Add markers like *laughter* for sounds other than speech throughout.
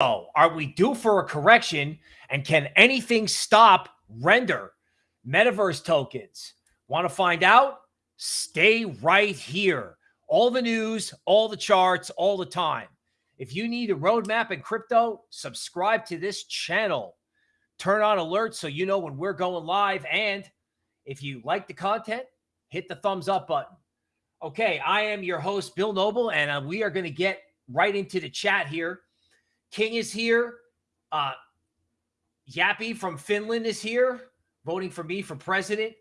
Are we due for a correction? And can anything stop render metaverse tokens? Want to find out? Stay right here. All the news, all the charts, all the time. If you need a roadmap in crypto, subscribe to this channel. Turn on alerts so you know when we're going live. And if you like the content, hit the thumbs up button. Okay, I am your host, Bill Noble, and uh, we are going to get right into the chat here. King is here. Uh, Yappy from Finland is here, voting for me for president.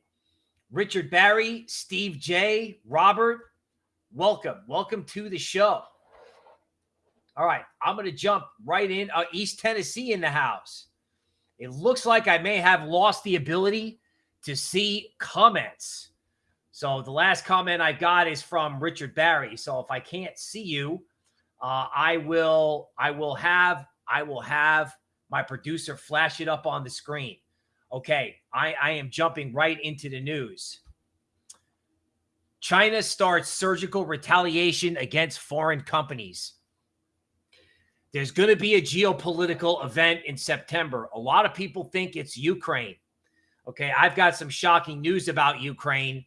Richard Barry, Steve J, Robert, welcome. Welcome to the show. All right, I'm going to jump right in. Uh, East Tennessee in the house. It looks like I may have lost the ability to see comments. So the last comment I got is from Richard Barry. So if I can't see you, uh, I will I will have I will have my producer flash it up on the screen. Okay, I, I am jumping right into the news. China starts surgical retaliation against foreign companies. There's going to be a geopolitical event in September. A lot of people think it's Ukraine. Okay, I've got some shocking news about Ukraine.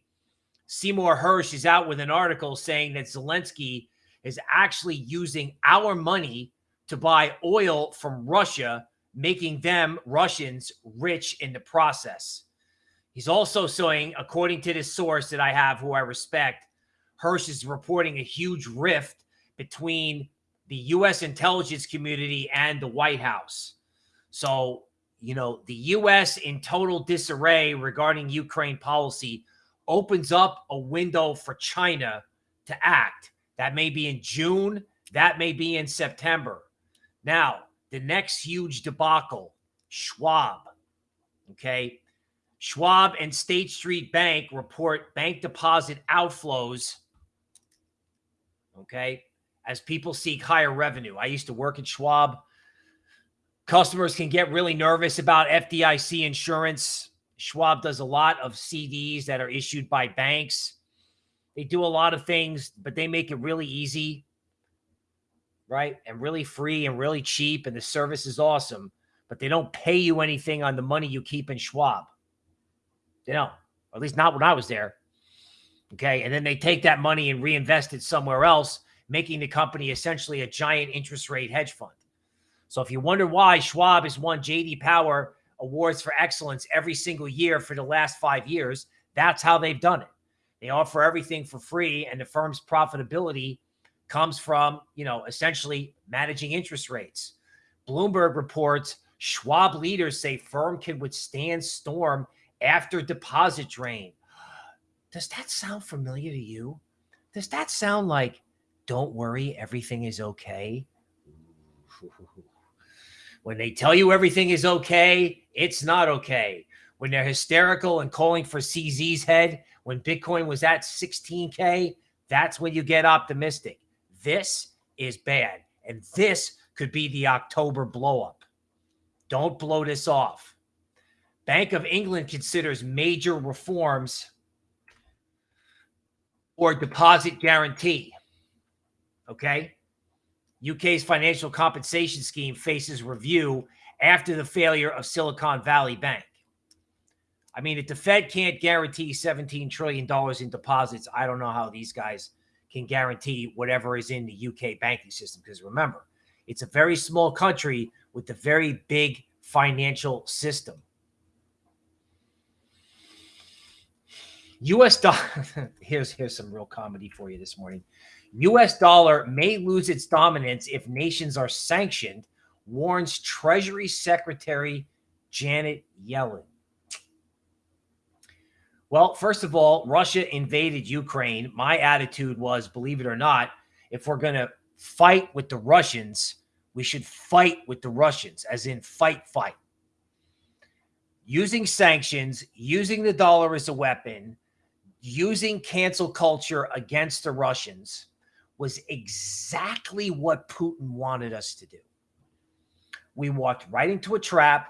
Seymour Hersh is out with an article saying that Zelensky is actually using our money to buy oil from Russia, making them Russians rich in the process. He's also saying, according to this source that I have, who I respect, Hersh is reporting a huge rift between the U.S. intelligence community and the White House. So, you know, the U.S. in total disarray regarding Ukraine policy opens up a window for China to act. That may be in June. That may be in September. Now, the next huge debacle, Schwab. Okay. Schwab and State Street Bank report bank deposit outflows. Okay. As people seek higher revenue. I used to work at Schwab. Customers can get really nervous about FDIC insurance. Schwab does a lot of CDs that are issued by banks. They do a lot of things, but they make it really easy, right? And really free and really cheap. And the service is awesome, but they don't pay you anything on the money you keep in Schwab. They don't, or at least not when I was there. Okay. And then they take that money and reinvest it somewhere else, making the company essentially a giant interest rate hedge fund. So if you wonder why Schwab has won JD Power awards for excellence every single year for the last five years, that's how they've done it. They offer everything for free, and the firm's profitability comes from, you know, essentially managing interest rates. Bloomberg reports Schwab leaders say firm can withstand storm after deposit drain. Does that sound familiar to you? Does that sound like, don't worry, everything is okay? *laughs* When they tell you everything is okay, it's not okay. When they're hysterical and calling for CZ's head, when Bitcoin was at 16K, that's when you get optimistic. This is bad. And this could be the October blowup. Don't blow this off. Bank of England considers major reforms or deposit guarantee. Okay. UK's financial compensation scheme faces review after the failure of Silicon Valley Bank. I mean, if the Fed can't guarantee $17 trillion in deposits, I don't know how these guys can guarantee whatever is in the UK banking system. Because remember, it's a very small country with a very big financial system. US dollar, *laughs* here's, here's some real comedy for you this morning. US dollar may lose its dominance if nations are sanctioned, warns Treasury Secretary Janet Yellen. Well, first of all, Russia invaded Ukraine. My attitude was, believe it or not, if we're going to fight with the Russians, we should fight with the Russians, as in fight, fight. Using sanctions, using the dollar as a weapon, using cancel culture against the Russians was exactly what Putin wanted us to do. We walked right into a trap.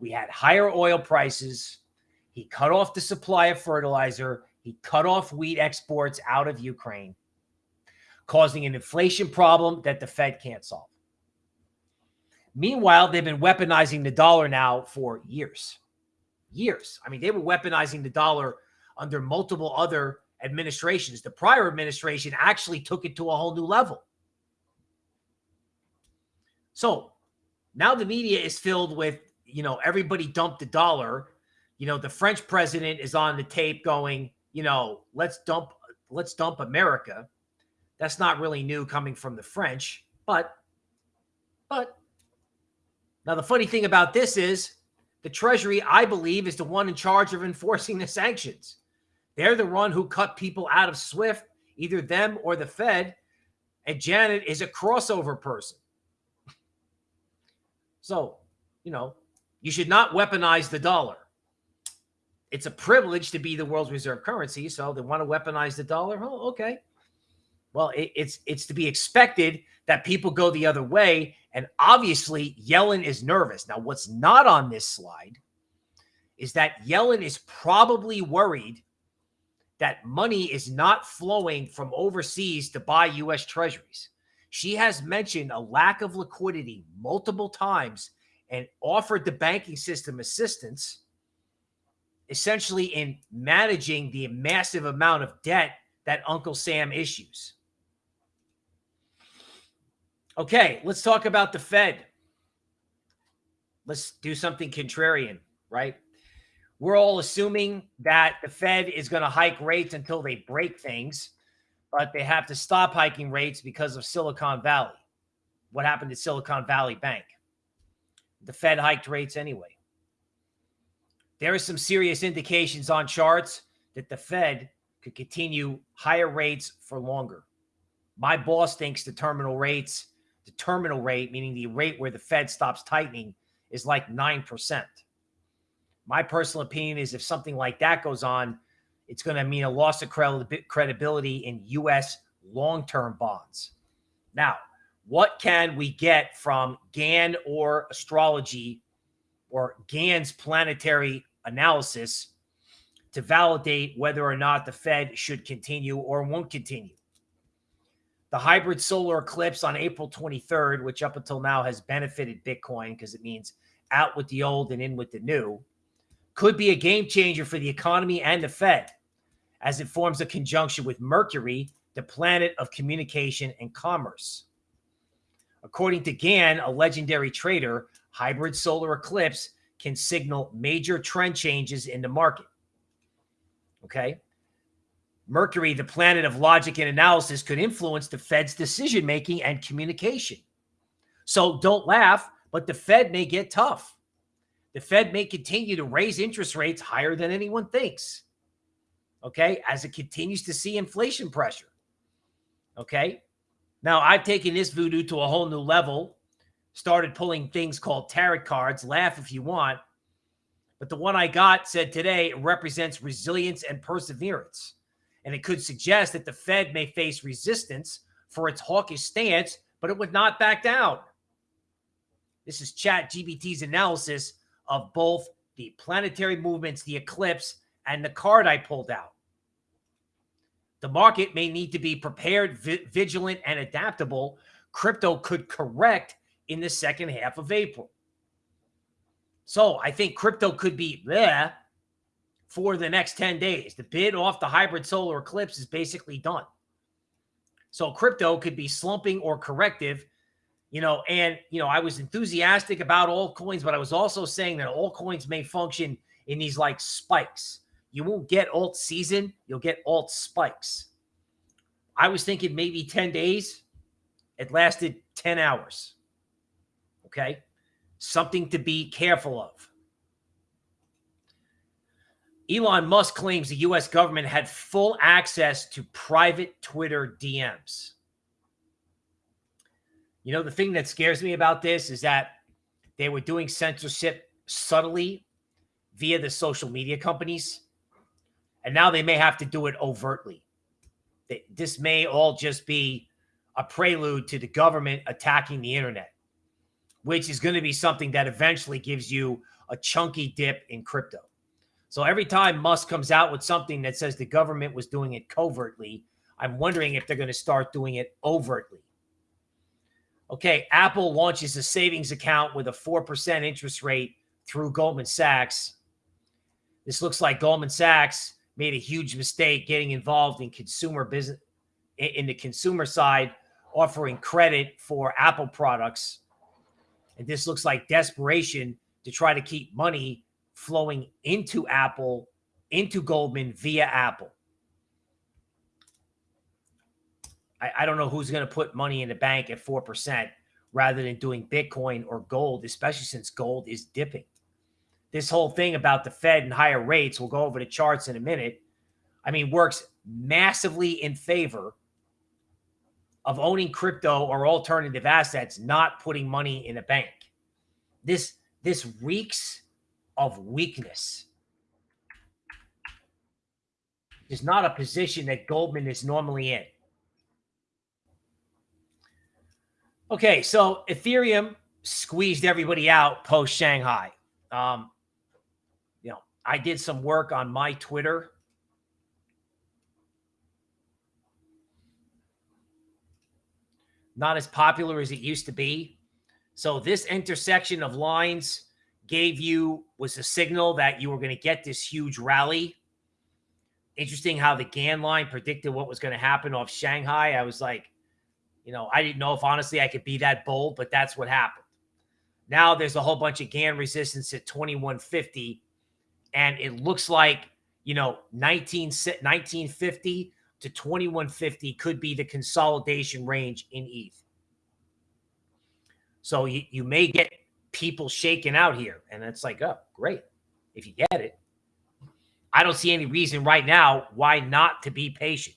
We had higher oil prices. He cut off the supply of fertilizer. He cut off wheat exports out of Ukraine, causing an inflation problem that the Fed can't solve. Meanwhile, they've been weaponizing the dollar now for years. Years. I mean, they were weaponizing the dollar under multiple other administrations. The prior administration actually took it to a whole new level. So now the media is filled with, you know, everybody dumped the dollar. You know, the French president is on the tape going, you know, let's dump, let's dump America. That's not really new coming from the French, but, but now the funny thing about this is the Treasury, I believe, is the one in charge of enforcing the sanctions. They're the one who cut people out of SWIFT, either them or the Fed. And Janet is a crossover person. So, you know, you should not weaponize the dollar. It's a privilege to be the world's reserve currency. So they want to weaponize the dollar. Oh, okay. Well, it, it's it's to be expected that people go the other way. And obviously, Yellen is nervous. Now, what's not on this slide is that Yellen is probably worried that money is not flowing from overseas to buy U.S. treasuries. She has mentioned a lack of liquidity multiple times and offered the banking system assistance, essentially in managing the massive amount of debt that Uncle Sam issues. Okay, let's talk about the Fed. Let's do something contrarian, right? We're all assuming that the Fed is going to hike rates until they break things but they have to stop hiking rates because of Silicon Valley. What happened to Silicon Valley Bank? The Fed hiked rates anyway. There are some serious indications on charts that the Fed could continue higher rates for longer. My boss thinks the terminal rates, the terminal rate, meaning the rate where the Fed stops tightening, is like 9%. My personal opinion is if something like that goes on, it's going to mean a loss of credibility in U.S. long term bonds. Now, what can we get from Gann or astrology or Gann's planetary analysis to validate whether or not the Fed should continue or won't continue? The hybrid solar eclipse on April 23rd, which up until now has benefited Bitcoin because it means out with the old and in with the new, could be a game changer for the economy and the Fed as it forms a conjunction with Mercury, the planet of communication and commerce. According to Gann, a legendary trader, hybrid solar eclipse can signal major trend changes in the market. Okay. Mercury, the planet of logic and analysis, could influence the Fed's decision making and communication. So don't laugh, but the Fed may get tough. The Fed may continue to raise interest rates higher than anyone thinks okay, as it continues to see inflation pressure. Okay. Now, I've taken this voodoo to a whole new level, started pulling things called tarot cards. Laugh if you want. But the one I got said today represents resilience and perseverance. And it could suggest that the Fed may face resistance for its hawkish stance, but it would not back down. This is Chat GPT's analysis of both the planetary movements, the eclipse, and the card I pulled out. The market may need to be prepared, vi vigilant, and adaptable. Crypto could correct in the second half of April. So I think crypto could be there for the next 10 days. The bid off the hybrid solar eclipse is basically done. So crypto could be slumping or corrective, you know, and, you know, I was enthusiastic about altcoins, but I was also saying that altcoins may function in these like spikes. You won't get alt season, you'll get alt spikes. I was thinking maybe 10 days. It lasted 10 hours. Okay. Something to be careful of. Elon Musk claims the US government had full access to private Twitter DMs. You know, the thing that scares me about this is that they were doing censorship subtly via the social media companies. And now they may have to do it overtly. This may all just be a prelude to the government attacking the internet, which is going to be something that eventually gives you a chunky dip in crypto. So every time Musk comes out with something that says the government was doing it covertly, I'm wondering if they're going to start doing it overtly. Okay, Apple launches a savings account with a 4% interest rate through Goldman Sachs. This looks like Goldman Sachs made a huge mistake getting involved in consumer business in the consumer side, offering credit for Apple products. And this looks like desperation to try to keep money flowing into Apple, into Goldman via Apple. I, I don't know who's going to put money in the bank at 4% rather than doing Bitcoin or gold, especially since gold is dipping. This whole thing about the Fed and higher rates, we'll go over the charts in a minute. I mean, works massively in favor of owning crypto or alternative assets, not putting money in a bank. This this reeks of weakness. Is not a position that Goldman is normally in. Okay, so Ethereum squeezed everybody out post Shanghai. Um, you know, I did some work on my Twitter. Not as popular as it used to be. So this intersection of lines gave you was a signal that you were going to get this huge rally. Interesting how the Gann line predicted what was going to happen off Shanghai. I was like, you know, I didn't know if honestly I could be that bold, but that's what happened. Now there's a whole bunch of Gann resistance at 2150, and it looks like, you know, 19, 1950 to 2150 could be the consolidation range in ETH. So you, you may get people shaking out here. And it's like, oh, great. If you get it, I don't see any reason right now why not to be patient.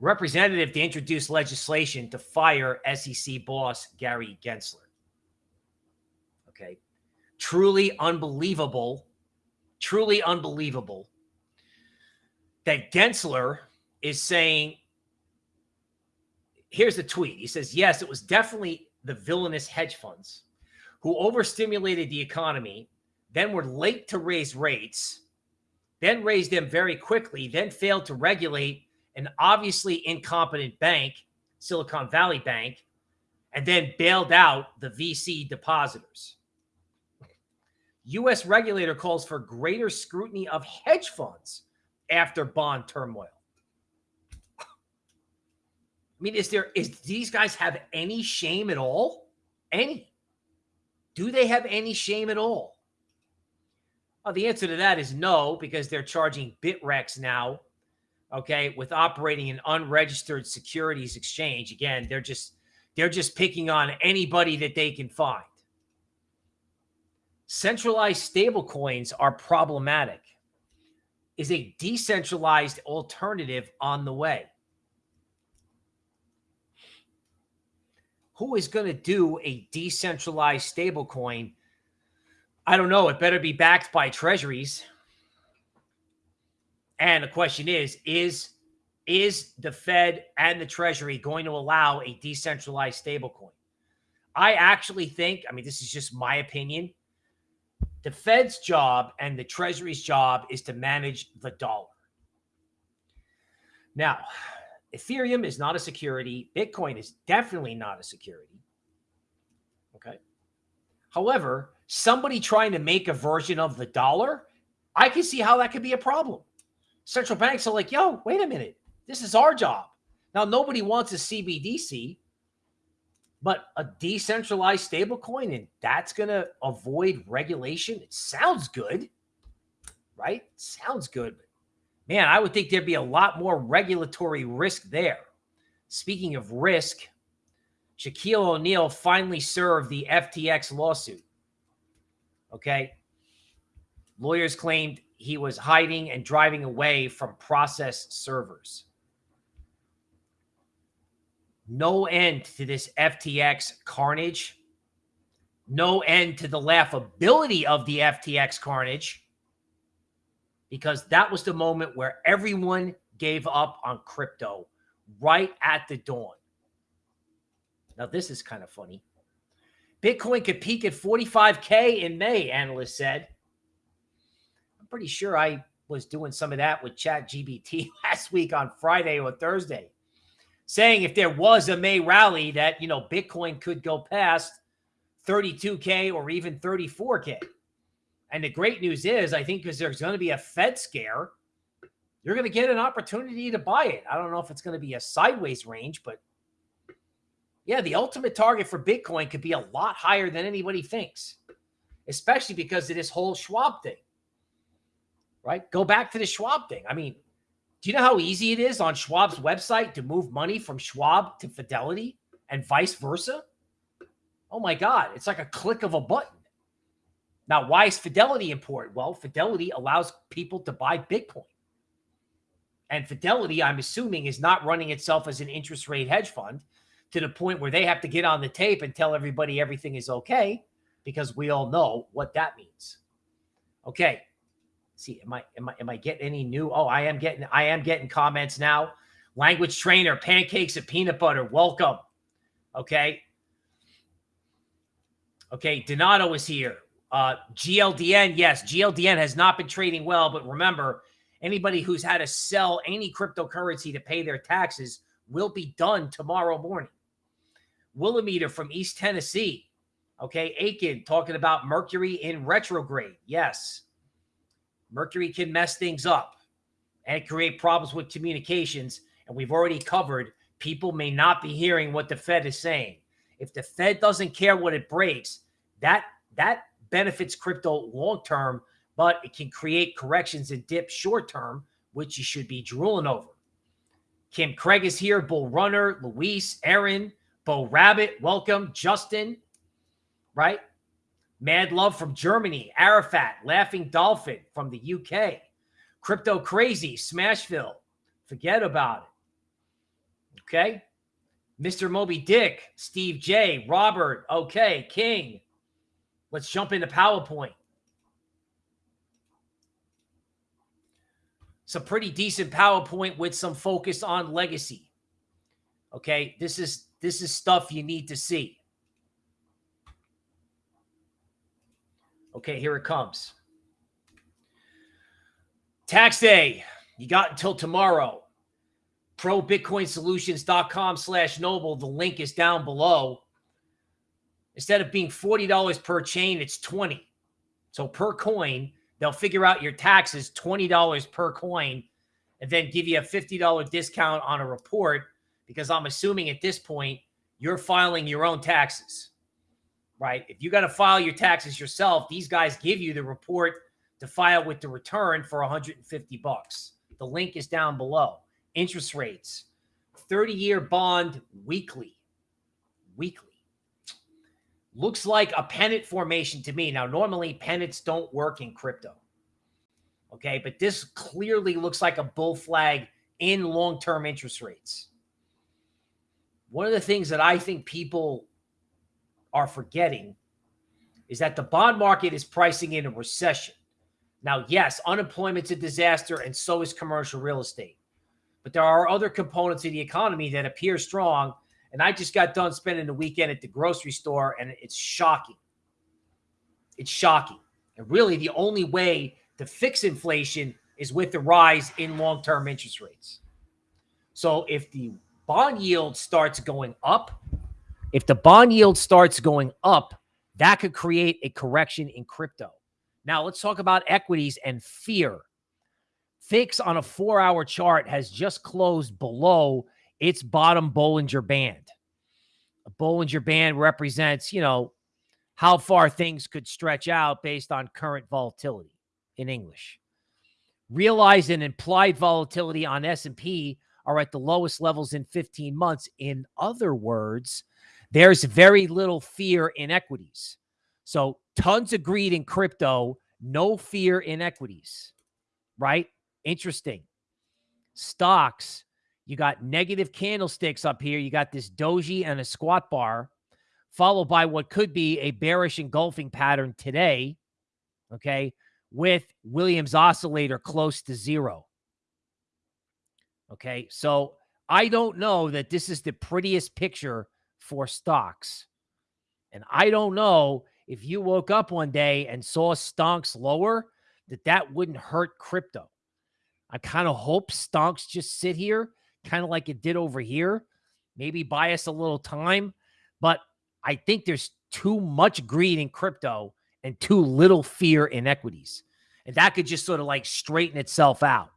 representative to introduce legislation to fire SEC boss Gary Gensler. Okay. Truly unbelievable, truly unbelievable that Gensler is saying, here's the tweet. He says, yes, it was definitely the villainous hedge funds who overstimulated the economy, then were late to raise rates, then raised them very quickly, then failed to regulate an obviously incompetent bank, Silicon Valley Bank, and then bailed out the VC depositors. U.S. regulator calls for greater scrutiny of hedge funds after bond turmoil. I mean, is there is these guys have any shame at all? Any? Do they have any shame at all? Well, the answer to that is no, because they're charging Bittrex now okay, with operating an unregistered securities exchange. Again, they're just they're just picking on anybody that they can find. Centralized stablecoins are problematic. Is a decentralized alternative on the way? Who is going to do a decentralized stablecoin? I don't know. It better be backed by treasuries. And the question is, is is the Fed and the Treasury going to allow a decentralized stablecoin? I actually think, I mean, this is just my opinion. The Fed's job and the Treasury's job is to manage the dollar. Now, Ethereum is not a security. Bitcoin is definitely not a security. Okay. However, somebody trying to make a version of the dollar, I can see how that could be a problem central banks are like, yo, wait a minute. This is our job. Now, nobody wants a CBDC, but a decentralized stablecoin, and that's going to avoid regulation. It sounds good, right? Sounds good. Man, I would think there'd be a lot more regulatory risk there. Speaking of risk, Shaquille O'Neal finally served the FTX lawsuit. Okay. Lawyers claimed he was hiding and driving away from process servers. No end to this FTX carnage. No end to the laughability of the FTX carnage because that was the moment where everyone gave up on crypto right at the dawn. Now, this is kind of funny. Bitcoin could peak at 45K in May, analysts said I'm pretty sure I was doing some of that with Chat GPT *laughs* last week on Friday or Thursday. Saying if there was a May rally that, you know, Bitcoin could go past 32K or even 34K. And the great news is, I think because there's going to be a Fed scare, you're going to get an opportunity to buy it. I don't know if it's going to be a sideways range, but yeah, the ultimate target for Bitcoin could be a lot higher than anybody thinks, especially because of this whole Schwab thing, right? Go back to the Schwab thing. I mean, do you know how easy it is on Schwab's website to move money from Schwab to Fidelity and vice versa? Oh my God, it's like a click of a button. Now, why is Fidelity important? Well, Fidelity allows people to buy Bitcoin. And Fidelity, I'm assuming, is not running itself as an interest rate hedge fund to the point where they have to get on the tape and tell everybody everything is okay because we all know what that means. Okay. See, am I am I am I getting any new? Oh, I am getting I am getting comments now. Language trainer, pancakes and peanut butter. Welcome. Okay. Okay, Donato is here. Uh, GLDN, yes, GLDN has not been trading well, but remember, anybody who's had to sell any cryptocurrency to pay their taxes will be done tomorrow morning. Willimeter from East Tennessee. Okay, Aiken talking about Mercury in retrograde. Yes, Mercury can mess things up and create problems with communications. And we've already covered people may not be hearing what the Fed is saying. If the Fed doesn't care what it breaks, that that benefits crypto long term, but it can create corrections and dips short term, which you should be drooling over. Kim Craig is here, Bull Runner, Luis, Aaron, Bo Rabbit, welcome, Justin, right? Mad Love from Germany, Arafat, Laughing Dolphin from the UK, Crypto Crazy, Smashville, forget about it. Okay. Mr. Moby Dick, Steve J, Robert, okay, King. Let's jump into PowerPoint. It's a pretty decent PowerPoint with some focus on legacy. Okay, this is this is stuff you need to see. Okay, here it comes. Tax day. You got until tomorrow probitcoinsolutions.com slash noble. The link is down below. Instead of being $40 per chain, it's 20. So per coin, they'll figure out your taxes $20 per coin and then give you a $50 discount on a report because I'm assuming at this point you're filing your own taxes, right? If you got to file your taxes yourself, these guys give you the report to file with the return for 150 bucks. The link is down below interest rates, 30 year bond weekly. Weekly. Looks like a pennant formation to me. Now, normally pennants don't work in crypto. Okay. But this clearly looks like a bull flag in long term interest rates. One of the things that I think people are forgetting is that the bond market is pricing in a recession. Now, yes, unemployment's a disaster, and so is commercial real estate. But there are other components of the economy that appear strong. And I just got done spending the weekend at the grocery store, and it's shocking. It's shocking. And really, the only way to fix inflation is with the rise in long term interest rates. So if the bond yield starts going up, if the bond yield starts going up, that could create a correction in crypto. Now, let's talk about equities and fear. VIX on a four hour chart has just closed below its bottom Bollinger Band. A Bollinger Band represents, you know, how far things could stretch out based on current volatility in English. Realized and implied volatility on S&P are at the lowest levels in 15 months. In other words, there's very little fear in equities. So tons of greed in crypto, no fear in equities, right? Interesting. Stocks, you got negative candlesticks up here. You got this doji and a squat bar, followed by what could be a bearish engulfing pattern today. Okay. With Williams oscillator close to zero. Okay. So I don't know that this is the prettiest picture for stocks. And I don't know if you woke up one day and saw stonks lower, that that wouldn't hurt crypto. I kind of hope stonks just sit here, kind of like it did over here. maybe buy us a little time, but I think there's too much greed in crypto and too little fear in equities. And that could just sort of like straighten itself out.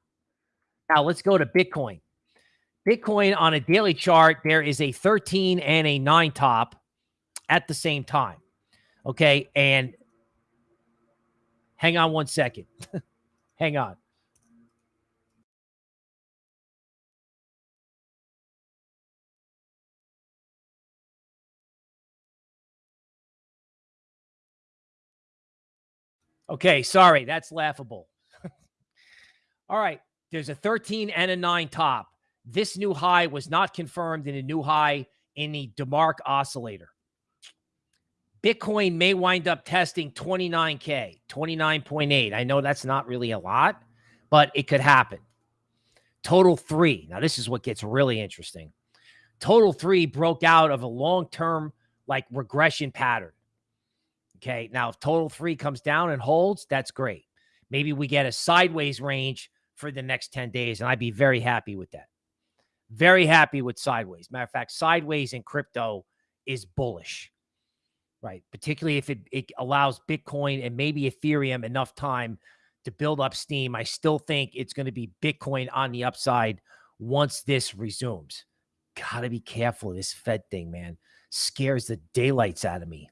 Now let's go to Bitcoin. Bitcoin on a daily chart, there is a 13 and a 9 top at the same time. Okay. And hang on one second. *laughs* hang on. Okay, sorry, that's laughable. *laughs* All right, there's a 13 and a 9 top. This new high was not confirmed in a new high in the DeMark oscillator. Bitcoin may wind up testing 29K, 29.8. I know that's not really a lot, but it could happen. Total three. Now, this is what gets really interesting. Total three broke out of a long term, like regression pattern. Okay. Now, if total three comes down and holds, that's great. Maybe we get a sideways range for the next 10 days, and I'd be very happy with that. Very happy with sideways. Matter of fact, sideways in crypto is bullish, right? Particularly if it, it allows Bitcoin and maybe Ethereum enough time to build up steam. I still think it's going to be Bitcoin on the upside once this resumes. Got to be careful this Fed thing, man. Scares the daylights out of me.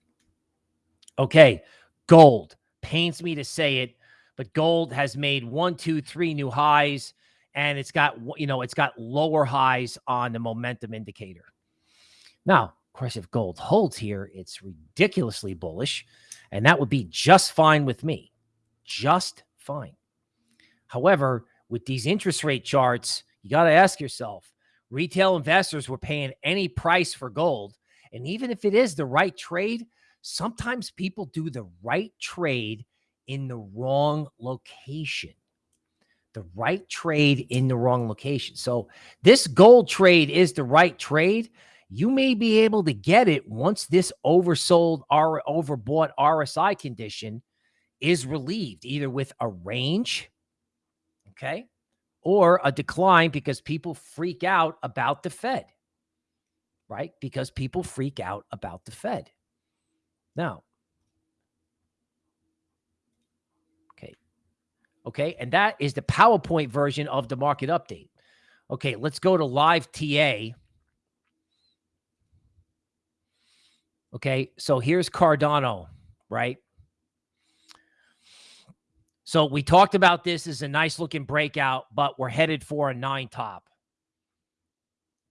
Okay, gold pains me to say it, but gold has made one, two, three new highs, and it's got you know it's got lower highs on the momentum indicator. Now, of course, if gold holds here, it's ridiculously bullish, and that would be just fine with me, just fine. However, with these interest rate charts, you got to ask yourself: retail investors were paying any price for gold, and even if it is the right trade sometimes people do the right trade in the wrong location. The right trade in the wrong location. So, this gold trade is the right trade. You may be able to get it once this oversold or overbought RSI condition is relieved, either with a range, okay, or a decline because people freak out about the Fed, right? Because people freak out about the Fed. Now, okay. Okay. And that is the PowerPoint version of the market update. Okay. Let's go to live TA. Okay. So here's Cardano, right? So we talked about this as a nice looking breakout, but we're headed for a nine top.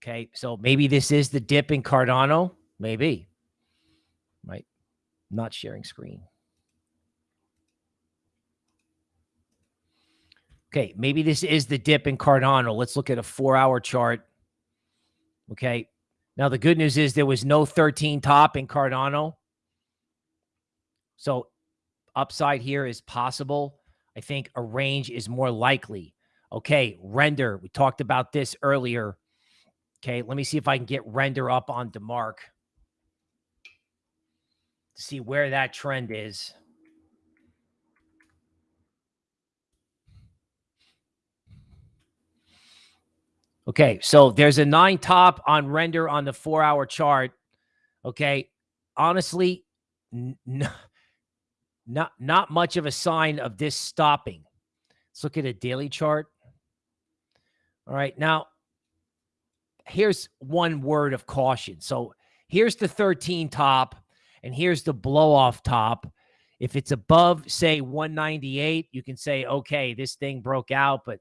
Okay. So maybe this is the dip in Cardano. Maybe. Right not sharing screen. Okay, maybe this is the dip in Cardano. Let's look at a four hour chart. Okay. Now, the good news is there was no 13 top in Cardano. So, upside here is possible. I think a range is more likely. Okay, render. We talked about this earlier. Okay, let me see if I can get render up on DeMark to see where that trend is. Okay, so there's a nine top on render on the four hour chart. Okay, honestly, *laughs* not not much of a sign of this stopping. Let's look at a daily chart. All right, now here's one word of caution. So here's the 13 top. And here's the blow off top. If it's above, say, 198, you can say, okay, this thing broke out, but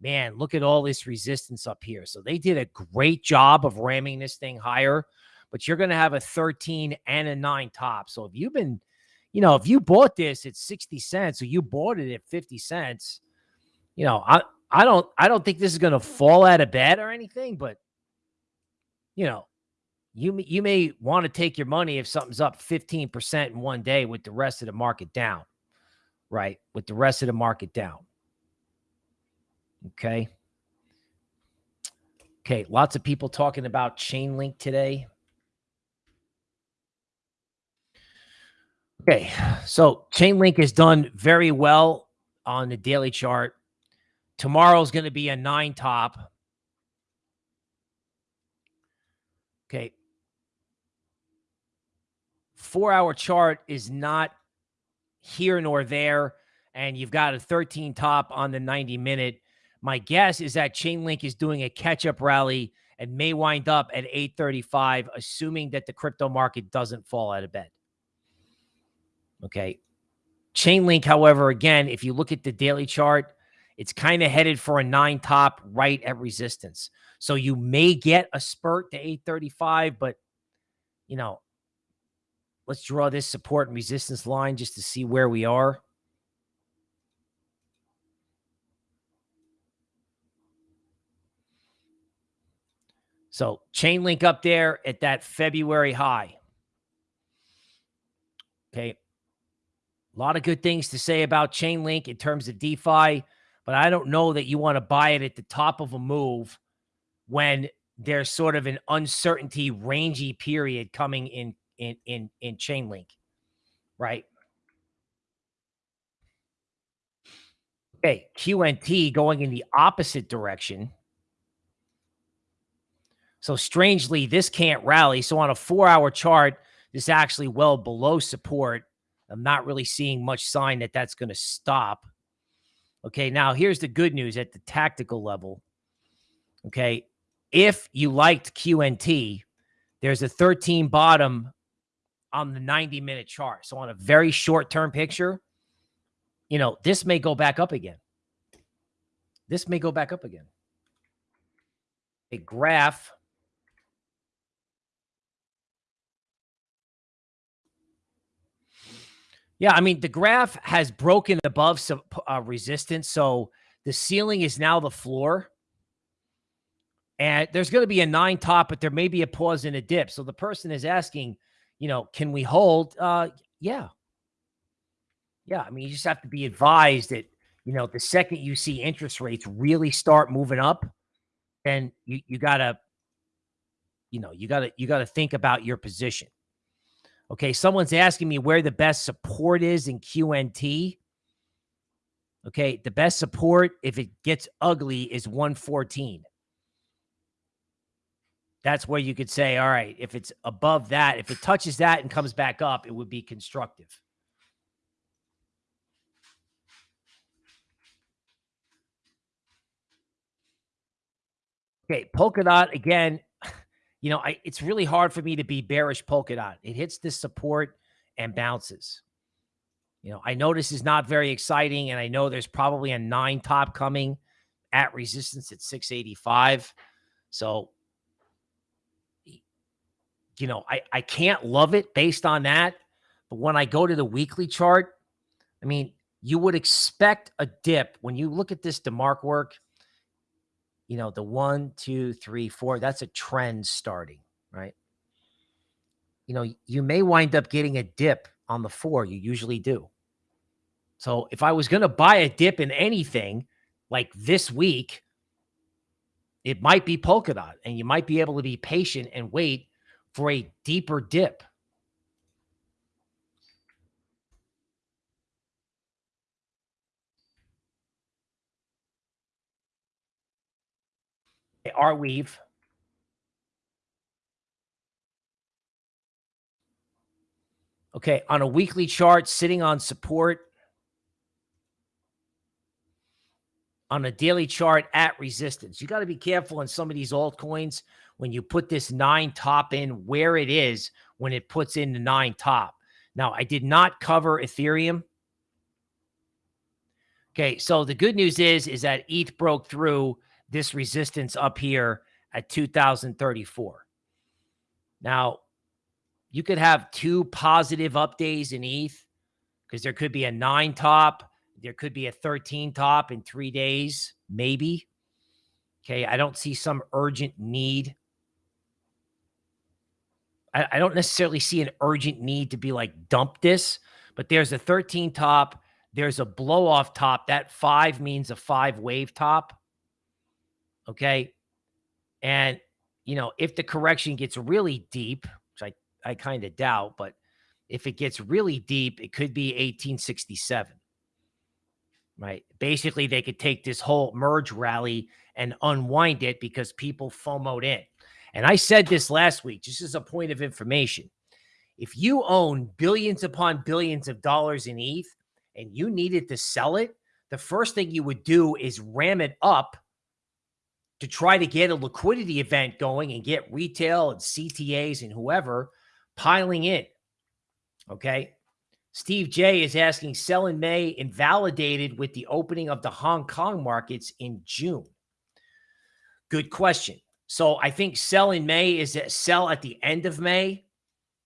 man, look at all this resistance up here. So they did a great job of ramming this thing higher, but you're going to have a 13 and a 9 top. So if you've been, you know, if you bought this at 60 cents or you bought it at 50 cents, you know, I I don't I don't think this is going to fall out of bed or anything, but you know, you you may want to take your money if something's up 15% in one day with the rest of the market down, right? With the rest of the market down. Okay. Okay, lots of people talking about Chainlink today. Okay, so Chainlink has done very well on the daily chart. Tomorrow's going to be a nine top. Okay. Four hour chart is not here nor there. And you've got a 13 top on the 90 minute. My guess is that Chainlink is doing a catch up rally and may wind up at 835, assuming that the crypto market doesn't fall out of bed. Okay. Chainlink, however, again, if you look at the daily chart, it's kind of headed for a nine top right at resistance. So you may get a spurt to 835, but you know, let's draw this support and resistance line just to see where we are. So Chainlink up there at that February high. Okay. A lot of good things to say about Chainlink in terms of DeFi, but I don't know that you want to buy it at the top of a move when there's sort of an uncertainty rangy period coming in in in in Chainlink, right? Okay, QNT going in the opposite direction. So strangely, this can't rally. So on a four-hour chart, this actually well below support. I'm not really seeing much sign that that's going to stop. Okay, now here's the good news at the tactical level. Okay, if you liked QNT, there's a 13 bottom on the 90 minute chart. So on a very short term picture, you know, this may go back up again. This may go back up again. A graph Yeah, I mean, the graph has broken above some uh, resistance. So the ceiling is now the floor. And there's going to be a nine top, but there may be a pause and a dip. So the person is asking, you know, can we hold? Uh, yeah. Yeah. I mean, you just have to be advised that, you know, the second you see interest rates really start moving up, then you, you gotta, you know, you gotta, you gotta think about your position. Okay, someone's asking me where the best support is in QNT. Okay, the best support, if it gets ugly, is 114. That's where you could say, all right, if it's above that, if it touches that and comes back up, it would be constructive. Okay, Polkadot, again, you know, I, it's really hard for me to be bearish Polkadot. It hits this support and bounces. You know, I know this is not very exciting, and I know there's probably a nine top coming at resistance at 685. So, you know, I, I can't love it based on that. But when I go to the weekly chart, I mean, you would expect a dip when you look at this DeMark work you know, the one, two, three, four, that's a trend starting, right? You know, you may wind up getting a dip on the four. You usually do. So if I was going to buy a dip in anything like this week, it might be Polkadot and you might be able to be patient and wait for a deeper dip. Arweave. Okay, on a weekly chart, sitting on support. On a daily chart at resistance. You got to be careful in some of these altcoins when you put this nine top in where it is when it puts in the nine top. Now, I did not cover Ethereum. Okay, so the good news is, is that ETH broke through this resistance up here at 2034. Now, you could have two positive up days in ETH because there could be a nine top, there could be a 13 top in three days, maybe. Okay, I don't see some urgent need. I, I don't necessarily see an urgent need to be like dump this, but there's a 13 top, there's a blow off top. That five means a five wave top. Okay. And, you know, if the correction gets really deep, which I, I kind of doubt, but if it gets really deep, it could be 1867. Right. Basically, they could take this whole merge rally and unwind it because people FOMOed in. And I said this last week, just as a point of information. If you own billions upon billions of dollars in ETH and you needed to sell it, the first thing you would do is ram it up to try to get a liquidity event going and get retail and CTAs and whoever piling in. Okay. Steve J is asking sell in May invalidated with the opening of the Hong Kong markets in June. Good question. So I think sell in May is that sell at the end of May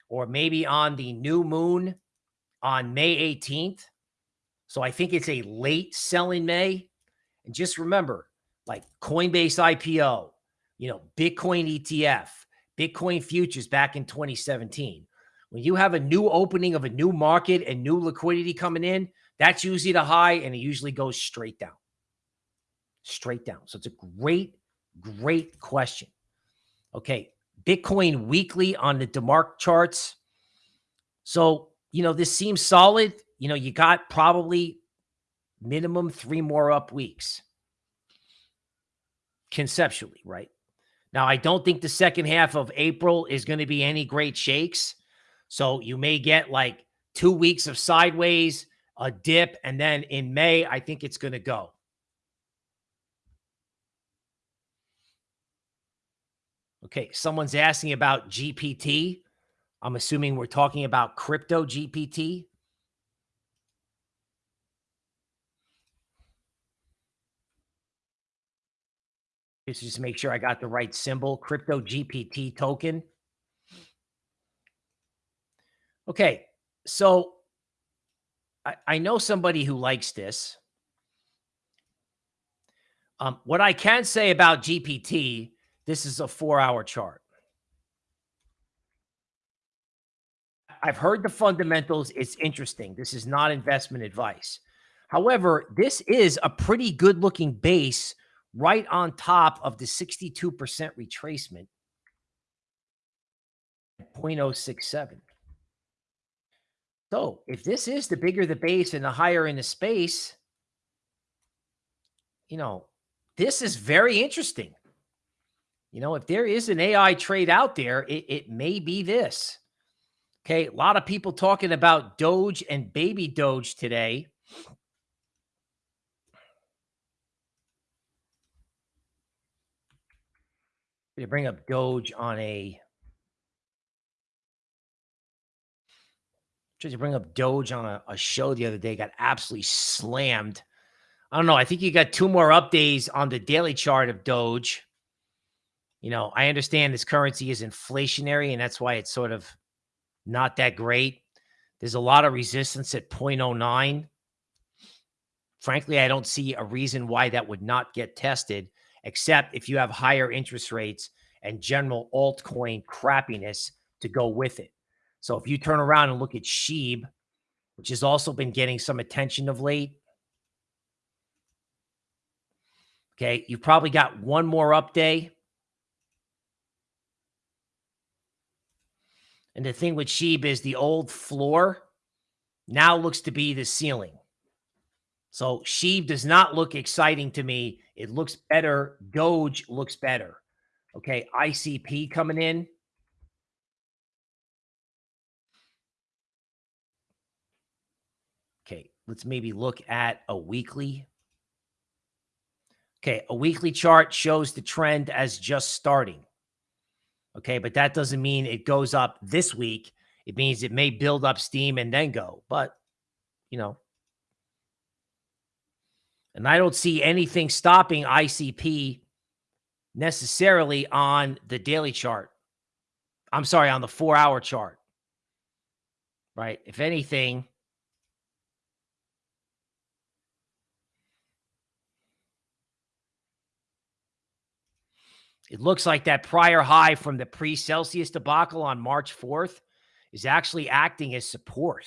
or maybe on the new moon on May 18th. So I think it's a late sell in May. And just remember, like Coinbase IPO, you know, Bitcoin ETF, Bitcoin futures back in 2017. When you have a new opening of a new market and new liquidity coming in, that's usually the high and it usually goes straight down. Straight down. So it's a great, great question. Okay. Bitcoin weekly on the DeMark charts. So, you know, this seems solid. You know, you got probably minimum three more up weeks conceptually, right? Now, I don't think the second half of April is going to be any great shakes. So you may get like two weeks of sideways, a dip, and then in May, I think it's going to go. Okay, someone's asking about GPT. I'm assuming we're talking about crypto GPT. Just just make sure I got the right symbol, crypto GPT token. Okay, so I, I know somebody who likes this. Um, what I can say about GPT, this is a four-hour chart. I've heard the fundamentals. It's interesting. This is not investment advice. However, this is a pretty good looking base right on top of the 62% retracement 0.067. So if this is the bigger the base and the higher in the space, you know, this is very interesting. You know, if there is an AI trade out there, it, it may be this. Okay. A lot of people talking about Doge and baby Doge today. To bring up Doge on a tried to bring up Doge on a, a, show the other day, got absolutely slammed. I don't know. I think you got two more updates on the daily chart of Doge. You know, I understand this currency is inflationary, and that's why it's sort of not that great. There's a lot of resistance at 0.09. Frankly, I don't see a reason why that would not get tested except if you have higher interest rates and general altcoin crappiness to go with it. So if you turn around and look at Sheeb, which has also been getting some attention of late, okay, you've probably got one more up day. And the thing with Sheeb is the old floor now looks to be the ceiling. So Sheeb does not look exciting to me. It looks better. Doge looks better. Okay. ICP coming in. Okay. Let's maybe look at a weekly. Okay. A weekly chart shows the trend as just starting. Okay. But that doesn't mean it goes up this week. It means it may build up steam and then go. But, you know, and I don't see anything stopping ICP necessarily on the daily chart. I'm sorry, on the four hour chart. Right. If anything, it looks like that prior high from the pre Celsius debacle on March 4th is actually acting as support.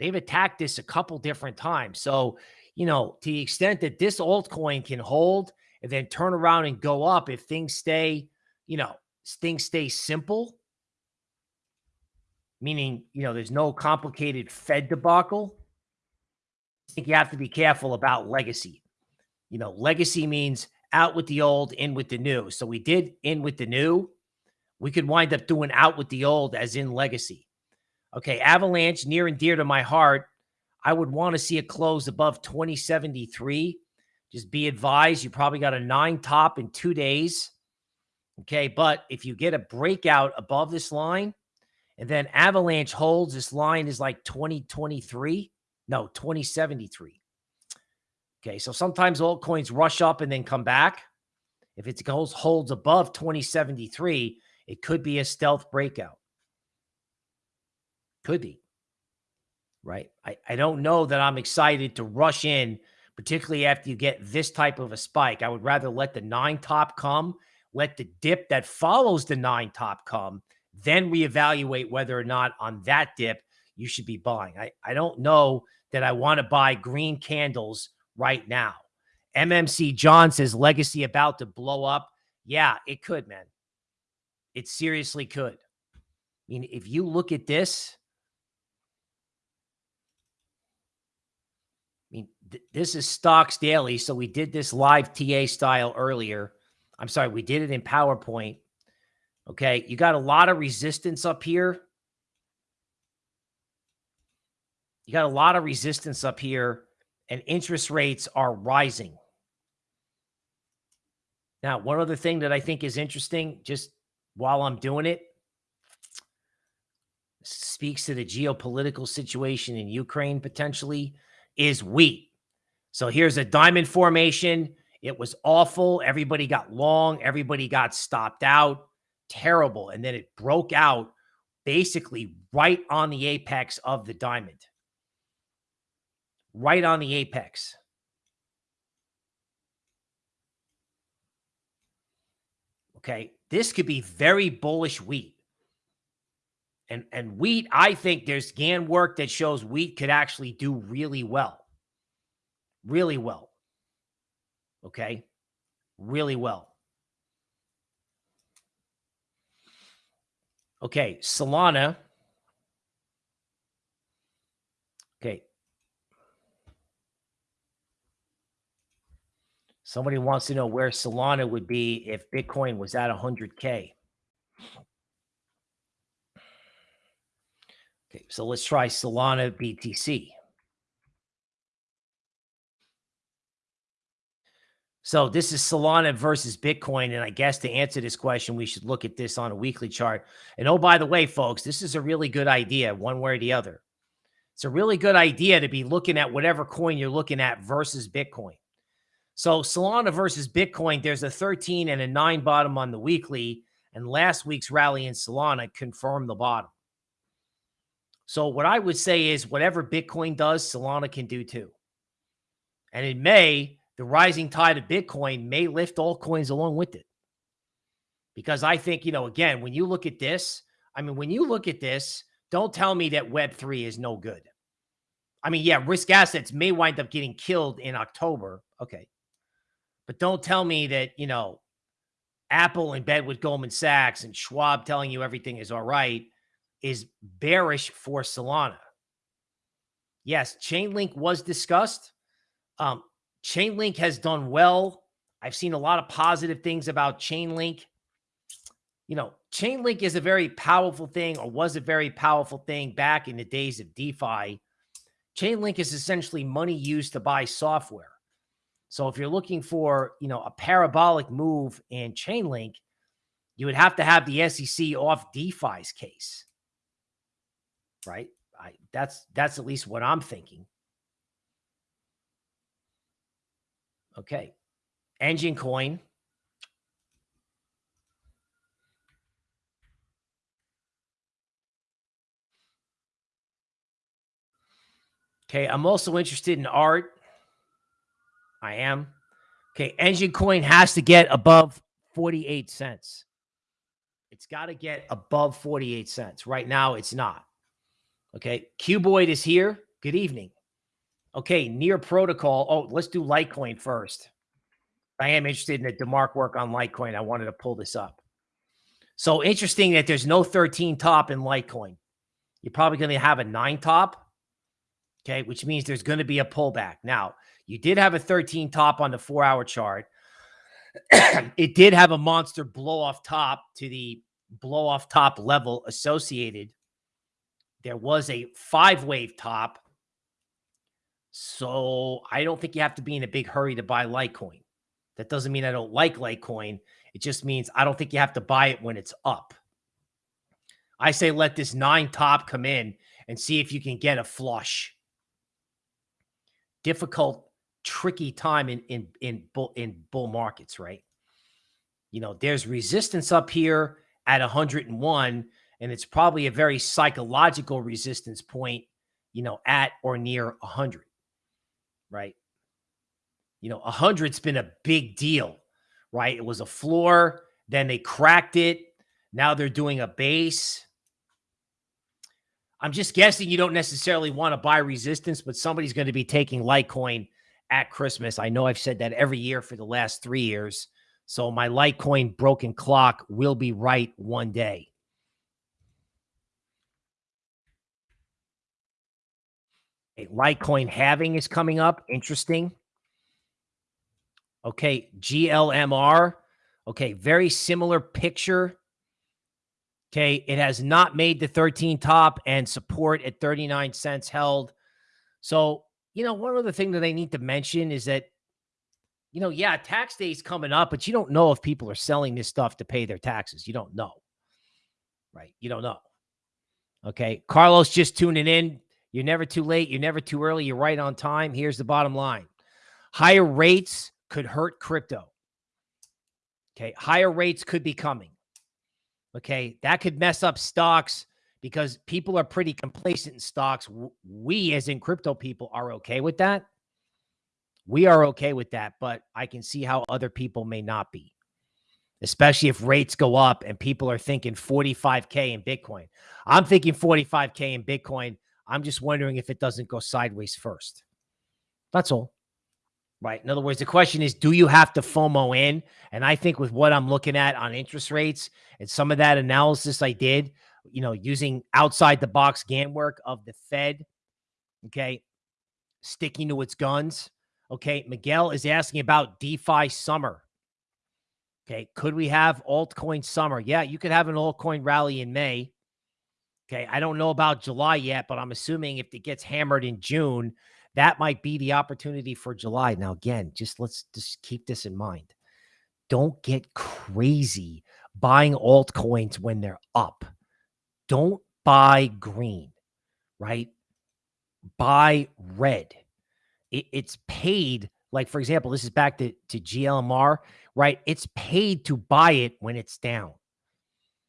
They've attacked this a couple different times. So you know, to the extent that this altcoin can hold and then turn around and go up if things stay, you know, things stay simple, meaning, you know, there's no complicated Fed debacle. I think you have to be careful about legacy. You know, legacy means out with the old, in with the new. So we did in with the new. We could wind up doing out with the old as in legacy. Okay, Avalanche near and dear to my heart. I would want to see a close above 2073. Just be advised, you probably got a nine top in two days. Okay, but if you get a breakout above this line and then Avalanche holds, this line is like 2023. No, 2073. Okay, so sometimes altcoins rush up and then come back. If it goes holds above 2073, it could be a stealth breakout. Could be. Right. I, I don't know that I'm excited to rush in, particularly after you get this type of a spike. I would rather let the nine top come, let the dip that follows the nine top come, then reevaluate whether or not on that dip you should be buying. I, I don't know that I want to buy green candles right now. MMC John says legacy about to blow up. Yeah, it could, man. It seriously could. I mean, if you look at this, I mean, th this is stocks daily. So we did this live TA style earlier. I'm sorry, we did it in PowerPoint. Okay. You got a lot of resistance up here. You got a lot of resistance up here, and interest rates are rising. Now, one other thing that I think is interesting, just while I'm doing it, speaks to the geopolitical situation in Ukraine potentially, is wheat. So here's a diamond formation. It was awful. Everybody got long. Everybody got stopped out. Terrible. And then it broke out basically right on the apex of the diamond right on the apex. Okay. This could be very bullish wheat. And, and wheat, I think there's Gann work that shows wheat could actually do really well. Really well. Okay. Really well. Okay. Solana. Okay. Somebody wants to know where Solana would be if Bitcoin was at 100K. Okay, so let's try Solana BTC. So this is Solana versus Bitcoin. And I guess to answer this question, we should look at this on a weekly chart. And oh, by the way, folks, this is a really good idea, one way or the other. It's a really good idea to be looking at whatever coin you're looking at versus Bitcoin. So Solana versus Bitcoin, there's a 13 and a 9 bottom on the weekly, and last week's rally in Solana confirmed the bottom. So what I would say is whatever Bitcoin does, Solana can do too. And in May, the rising tide of Bitcoin may lift all coins along with it. Because I think, you know, again, when you look at this, I mean, when you look at this, don't tell me that Web3 is no good. I mean, yeah, risk assets may wind up getting killed in October. Okay. But don't tell me that, you know, Apple in bed with Goldman Sachs and Schwab telling you everything is all right is bearish for Solana. Yes, Chainlink was discussed. Um, Chainlink has done well. I've seen a lot of positive things about Chainlink. You know, Chainlink is a very powerful thing or was a very powerful thing back in the days of DeFi. Chainlink is essentially money used to buy software. So if you're looking for, you know, a parabolic move in Chainlink, you would have to have the SEC off DeFi's case. Right? I that's that's at least what I'm thinking. Okay. Enjin coin. Okay, I'm also interested in art. I am. Okay, Enjin coin has to get above 48 cents. It's got to get above 48 cents. Right now, it's not. Okay, Cuboid is here. Good evening. Okay, near protocol. Oh, let's do Litecoin first. I am interested in the DeMark work on Litecoin. I wanted to pull this up. So interesting that there's no 13 top in Litecoin. You're probably going to have a nine top. Okay, which means there's going to be a pullback. Now, you did have a 13 top on the four hour chart. *clears throat* it did have a monster blow off top to the blow off top level associated. There was a five wave top. So I don't think you have to be in a big hurry to buy Litecoin. That doesn't mean I don't like Litecoin. It just means I don't think you have to buy it when it's up. I say let this nine top come in and see if you can get a flush. Difficult, tricky time in in in bull in bull markets, right? You know, there's resistance up here at 101, and it's probably a very psychological resistance point, you know, at or near 100, right? You know, 100's been a big deal, right? It was a floor, then they cracked it. Now they're doing a base. I'm just guessing you don't necessarily want to buy resistance, but somebody's going to be taking Litecoin at Christmas. I know I've said that every year for the last three years. So my Litecoin broken clock will be right one day. A Litecoin halving is coming up. Interesting. Okay, GLMR. Okay, very similar picture. Okay, it has not made the 13 top and support at 39 cents held. So, you know, one other thing that they need to mention is that, you know, yeah, tax day is coming up, but you don't know if people are selling this stuff to pay their taxes. You don't know. Right? You don't know. Okay. Carlos just tuning in. You're never too late. You're never too early. You're right on time. Here's the bottom line higher rates could hurt crypto. Okay. Higher rates could be coming. Okay. That could mess up stocks because people are pretty complacent in stocks. We, as in crypto people, are okay with that. We are okay with that, but I can see how other people may not be, especially if rates go up and people are thinking 45K in Bitcoin. I'm thinking 45K in Bitcoin. I'm just wondering if it doesn't go sideways first. That's all. Right. In other words, the question is, do you have to FOMO in? And I think with what I'm looking at on interest rates and some of that analysis I did, you know, using outside the box Gann work of the Fed, okay, sticking to its guns. Okay. Miguel is asking about DeFi summer. Okay. Could we have altcoin summer? Yeah, you could have an altcoin rally in May. Okay. I don't know about July yet, but I'm assuming if it gets hammered in June, that might be the opportunity for July. Now, again, just let's just keep this in mind. Don't get crazy buying altcoins when they're up. Don't buy green, right? Buy red. It, it's paid. Like, for example, this is back to, to GLMR, right? It's paid to buy it when it's down.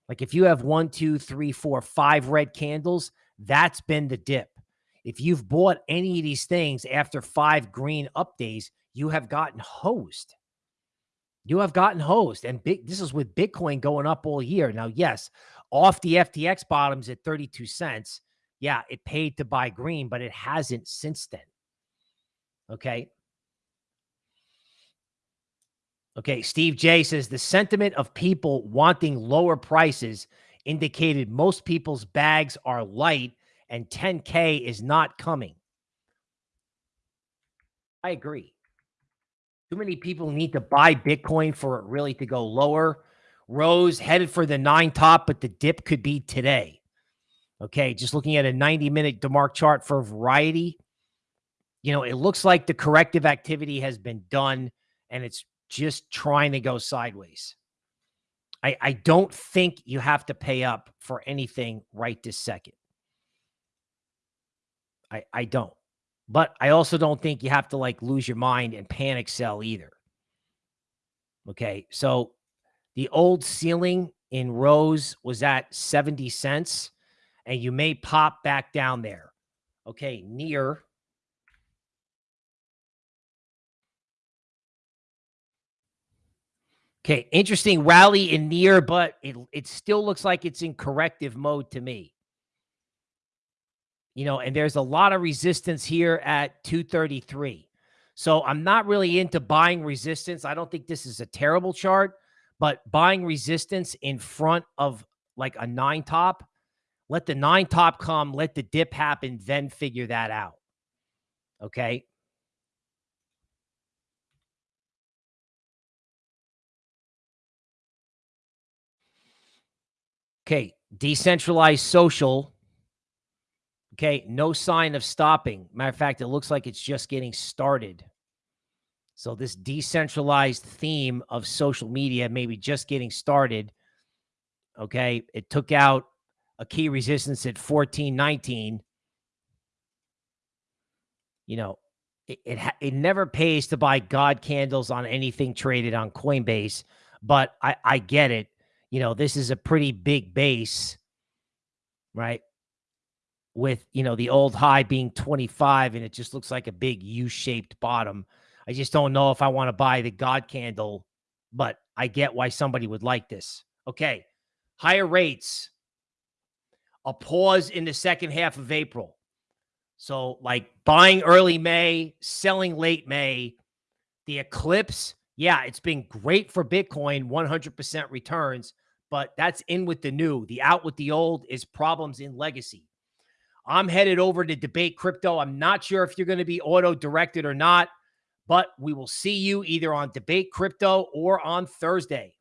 Like if you have one, two, three, four, five red candles, that's been the dip. If you've bought any of these things after five green up days, you have gotten hosed. You have gotten hosed. And big this is with Bitcoin going up all year. Now, yes, off the FTX bottoms at 32 cents. Yeah, it paid to buy green, but it hasn't since then. Okay. Okay, Steve J says the sentiment of people wanting lower prices indicated most people's bags are light and 10K is not coming. I agree. Too many people need to buy Bitcoin for it really to go lower. Rose headed for the nine top, but the dip could be today. Okay, just looking at a 90 minute DeMark chart for variety. You know, it looks like the corrective activity has been done and it's just trying to go sideways. I, I don't think you have to pay up for anything right this second. I, I don't. But I also don't think you have to like lose your mind and panic sell either. Okay. So the old ceiling in Rose was at 70 cents, and you may pop back down there. Okay. Near. Okay. Interesting rally in near, but it, it still looks like it's in corrective mode to me you know, and there's a lot of resistance here at 233. So I'm not really into buying resistance. I don't think this is a terrible chart, but buying resistance in front of like a nine top, let the nine top come, let the dip happen, then figure that out. Okay. Okay. Decentralized social. Okay. No sign of stopping. Matter of fact, it looks like it's just getting started. So this decentralized theme of social media maybe just getting started. Okay. It took out a key resistance at 1419. You know, it, it, it never pays to buy God candles on anything traded on Coinbase, but I, I get it. You know, this is a pretty big base, right? With, you know, the old high being 25 and it just looks like a big U shaped bottom. I just don't know if I want to buy the God candle, but I get why somebody would like this. Okay. Higher rates, a pause in the second half of April. So, like buying early May, selling late May, the eclipse, yeah, it's been great for Bitcoin, 100% returns, but that's in with the new. The out with the old is problems in legacy. I'm headed over to debate crypto. I'm not sure if you're going to be auto directed or not, but we will see you either on debate crypto or on Thursday.